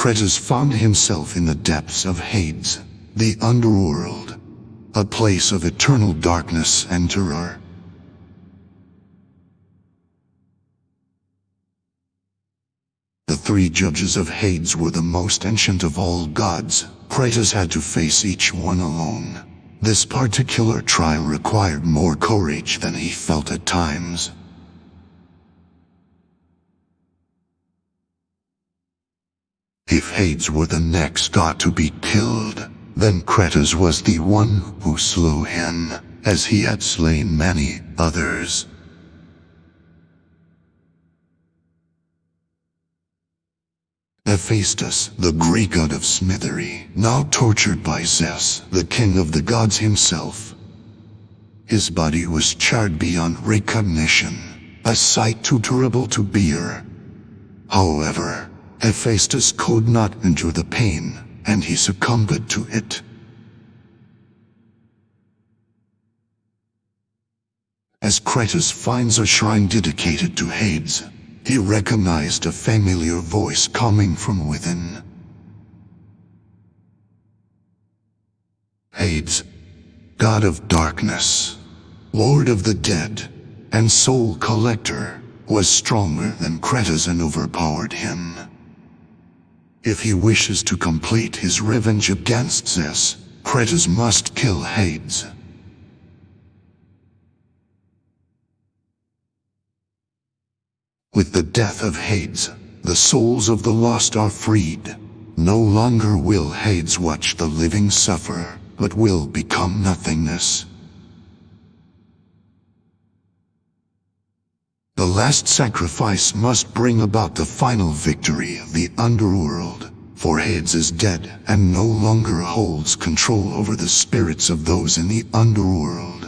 Kratos found himself in the depths of Hades, the underworld, a place of eternal darkness and terror. The three judges of Hades were the most ancient of all gods. Kratos had to face each one alone. This particular trial required more courage than he felt at times. If Hades were the next god to be killed, then Kratos was the one who slew him, as he had slain many others. Hephaestus, the Greek god of smithery, now tortured by Zeus, the king of the gods himself. His body was charred beyond recognition, a sight too terrible to bear. However, Hephaestus could not endure the pain, and he succumbed to it. As Kratos finds a shrine dedicated to Hades, he recognized a familiar voice coming from within. Hades, God of Darkness, Lord of the Dead, and Soul Collector, was stronger than Kratos and overpowered him. If he wishes to complete his revenge against Zeus, Kratos must kill Hades. With the death of Hades, the souls of the lost are freed. No longer will Hades watch the living suffer, but will become nothingness. Last sacrifice must bring about the final victory of the underworld, for Hades is dead and no longer holds control over the spirits of those in the underworld.